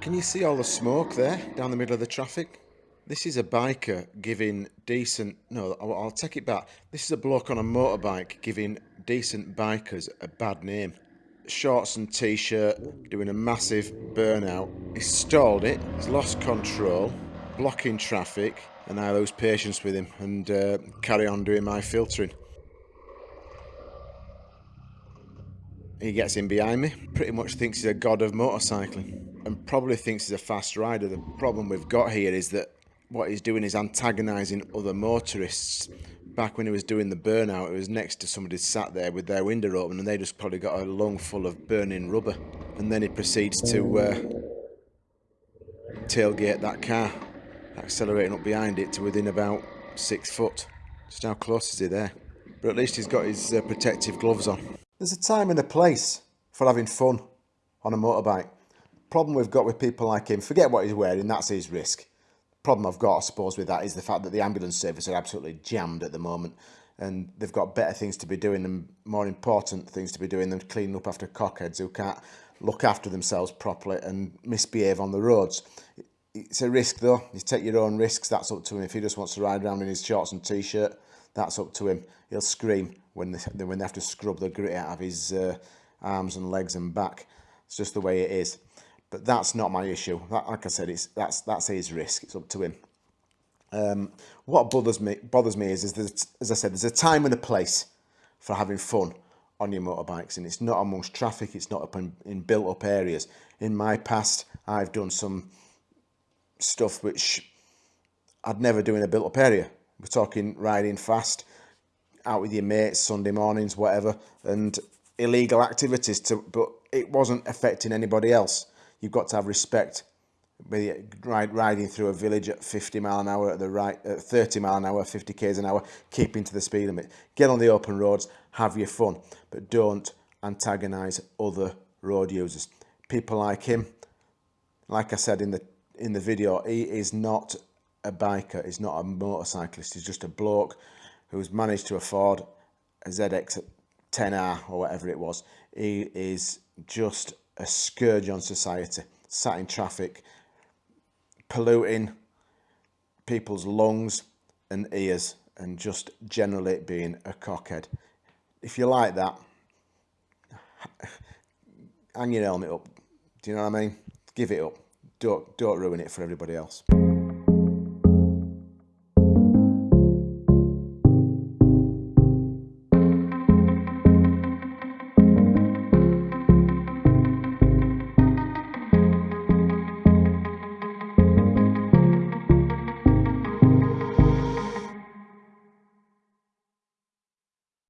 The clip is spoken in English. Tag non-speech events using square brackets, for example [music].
Can you see all the smoke there down the middle of the traffic? This is a biker giving decent, no, I'll, take it back. This is a bloke on a motorbike giving decent bikers a bad name. Shorts and t-shirt, doing a massive burnout. He's stalled it, he's lost control, blocking traffic, and I lose patience with him and uh, carry on doing my filtering. He gets in behind me, pretty much thinks he's a god of motorcycling and probably thinks he's a fast rider. The problem we've got here is that what he's doing is antagonising other motorists. Back when he was doing the burnout, it was next to somebody sat there with their window open and they just probably got a lung full of burning rubber. And then he proceeds to uh, tailgate that car, accelerating up behind it to within about six foot. Just how close is he there? But at least he's got his uh, protective gloves on. There's a time and a place for having fun on a motorbike. Problem we've got with people like him, forget what he's wearing, that's his risk. Problem I've got, I suppose, with that is the fact that the ambulance service are absolutely jammed at the moment and they've got better things to be doing and more important things to be doing than cleaning up after cockheads who can't look after themselves properly and misbehave on the roads. It's a risk though, you take your own risks, that's up to him. If he just wants to ride around in his shorts and t-shirt, that's up to him. He'll scream when they, [laughs] when they have to scrub the grit out of his uh, arms and legs and back. It's just the way it is. But that's not my issue. That, like I said, it's that's that's his risk. It's up to him. Um, what bothers me bothers me is, is as I said, there's a time and a place for having fun on your motorbikes, and it's not amongst traffic. It's not up in, in built up areas. In my past, I've done some stuff which I'd never do in a built up area. We're talking riding fast, out with your mates Sunday mornings, whatever, and illegal activities. To but it wasn't affecting anybody else. You've got to have respect. Riding through a village at 50 mile an hour at the right, at 30 mile an hour, 50 k's an hour, keeping to the speed limit. Get on the open roads, have your fun, but don't antagonise other road users. People like him, like I said in the in the video, he is not a biker, he's not a motorcyclist, he's just a bloke who's managed to afford a ZX 10R or whatever it was. He is just a scourge on society, sat in traffic, polluting people's lungs and ears and just generally being a cockhead. If you like that, hang your helmet up. Do you know what I mean? Give it up. Don't, don't ruin it for everybody else.